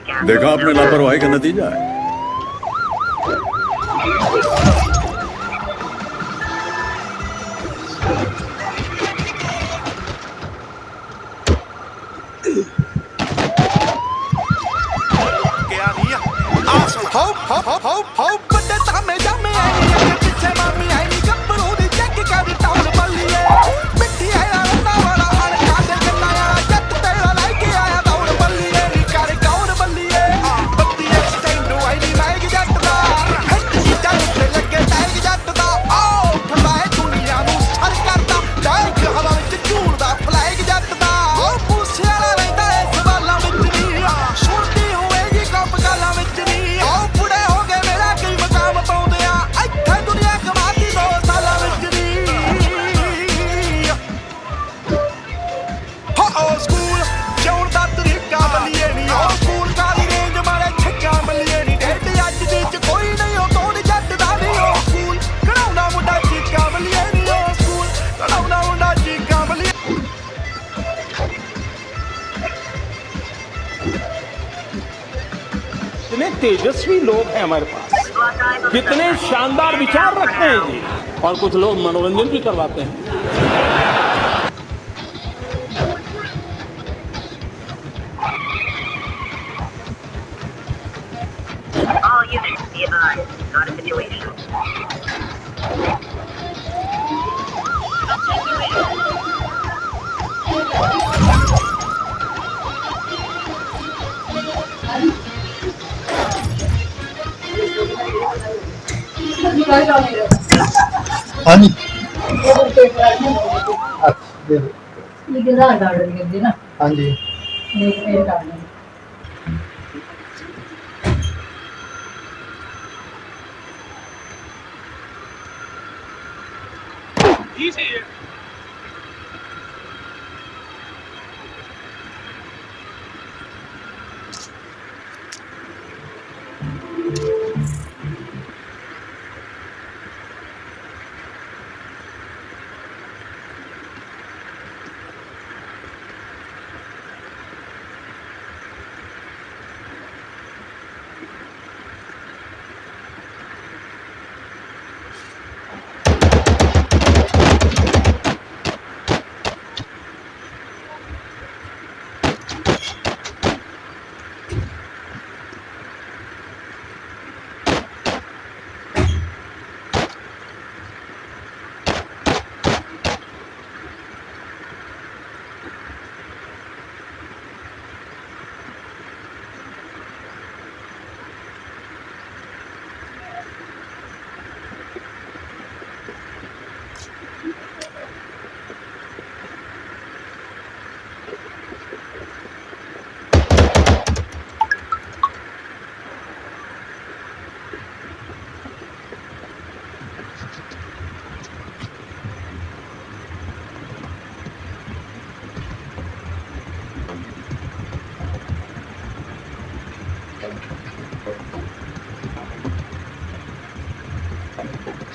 क्या देखा आपने लापरवाही का नतीजा है हो हो हो हो हो पता था मैं जा मैं आई नहीं पीछे मामी आई कितने तेजस्वी लोग हैं हमारे पास। कितने शानदार विचार रखते हैं जी और कुछ लोग मनोरंजन भी करवाते हैं। पानी हाँ जी Easy.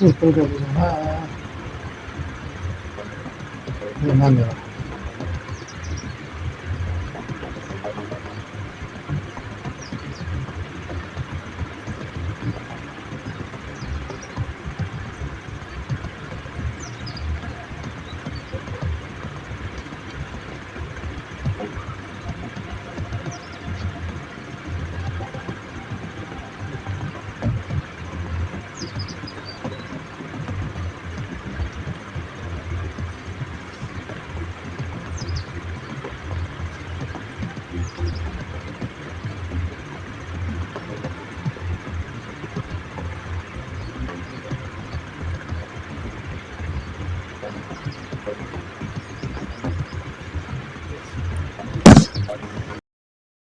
嗯，风格不错，看、啊，有慢点了。